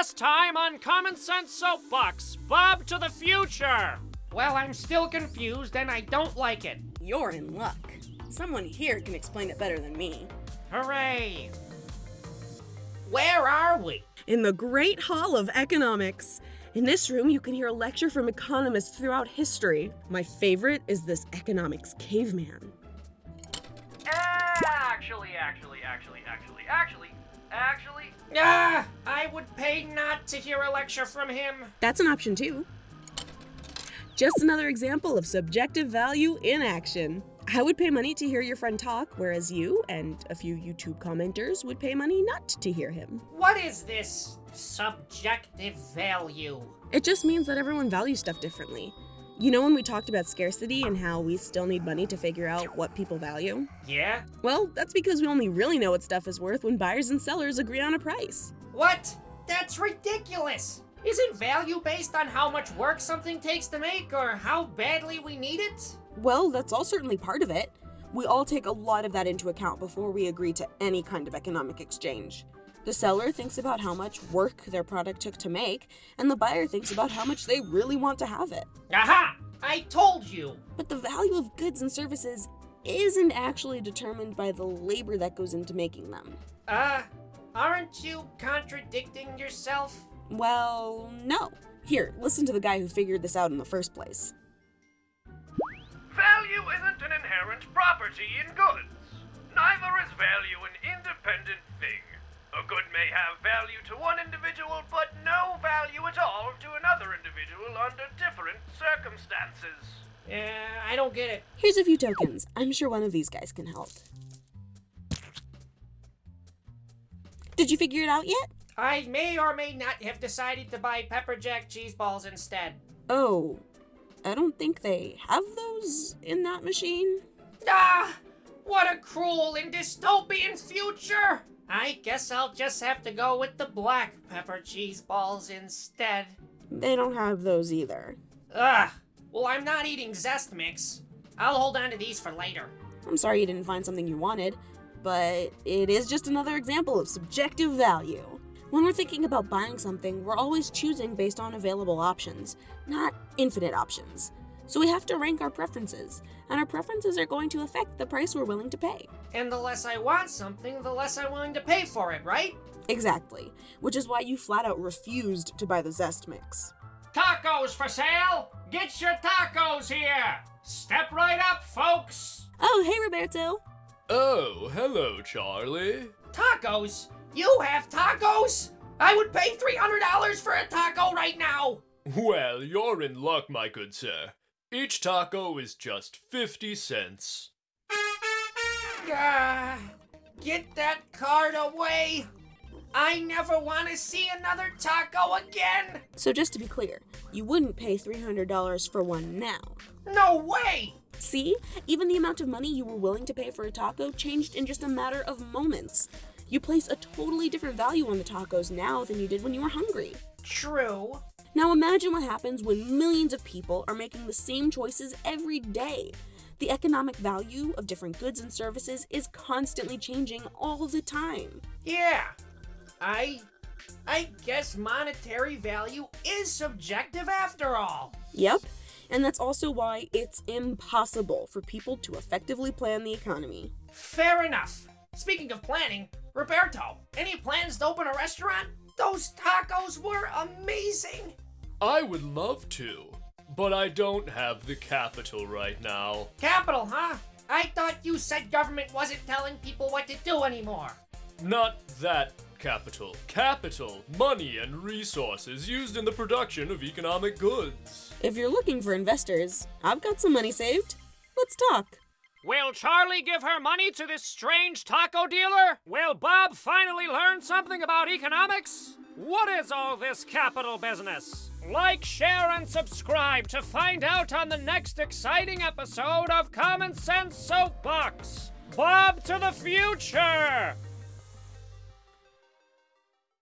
Last time on Common Sense Soapbox, Bob to the future. Well, I'm still confused and I don't like it. You're in luck. Someone here can explain it better than me. Hooray! Where are we? In the Great Hall of Economics. In this room, you can hear a lecture from economists throughout history. My favorite is this economics caveman. Actually, actually, actually, actually, actually, actually. Ah, I would pay not to hear a lecture from him. That's an option too. Just another example of subjective value in action. I would pay money to hear your friend talk, whereas you and a few YouTube commenters would pay money not to hear him. What is this subjective value? It just means that everyone values stuff differently. You know when we talked about scarcity and how we still need money to figure out what people value? Yeah? Well, that's because we only really know what stuff is worth when buyers and sellers agree on a price. What? That's ridiculous! Isn't value based on how much work something takes to make or how badly we need it? Well, that's all certainly part of it. We all take a lot of that into account before we agree to any kind of economic exchange. The seller thinks about how much work their product took to make, and the buyer thinks about how much they really want to have it. Aha! I told you! But the value of goods and services isn't actually determined by the labor that goes into making them. Uh, aren't you contradicting yourself? Well, no. Here, listen to the guy who figured this out in the first place. Value isn't an inherent property in goods. Neither is value an independent thing. A good may have value to one individual, but no value at all to another individual under different circumstances. Yeah, I don't get it. Here's a few tokens. I'm sure one of these guys can help. Did you figure it out yet? I may or may not have decided to buy pepper jack cheese balls instead. Oh, I don't think they have those in that machine. Ah! What a cruel and dystopian future! I guess I'll just have to go with the black pepper cheese balls instead. They don't have those either. Ugh! Well, I'm not eating Zest Mix. I'll hold on to these for later. I'm sorry you didn't find something you wanted, but it is just another example of subjective value. When we're thinking about buying something, we're always choosing based on available options, not infinite options. So we have to rank our preferences, and our preferences are going to affect the price we're willing to pay. And the less I want something, the less I'm willing to pay for it, right? Exactly, which is why you flat out refused to buy the Zest Mix. Tacos for sale! Get your tacos here! Step right up, folks! Oh, hey Roberto! Oh, hello, Charlie. Tacos? You have tacos? I would pay $300 for a taco right now! Well, you're in luck, my good sir. Each taco is just 50 cents. Ah, get that card away! I never want to see another taco again! So just to be clear, you wouldn't pay $300 for one now. No way! See? Even the amount of money you were willing to pay for a taco changed in just a matter of moments. You place a totally different value on the tacos now than you did when you were hungry. True. Now imagine what happens when millions of people are making the same choices every day. The economic value of different goods and services is constantly changing all the time. Yeah. I. I guess monetary value is subjective after all. Yep, and that's also why it's impossible for people to effectively plan the economy. Fair enough. Speaking of planning, Roberto, any plans to open a restaurant? Those tacos were amazing! I would love to, but I don't have the capital right now. Capital, huh? I thought you said government wasn't telling people what to do anymore. Not that capital. Capital, money, and resources used in the production of economic goods. If you're looking for investors, I've got some money saved. Let's talk. Will Charlie give her money to this strange taco dealer? Will Bob finally learn something about economics? What is all this capital business? Like, share, and subscribe to find out on the next exciting episode of Common Sense Soapbox. Bob to the future!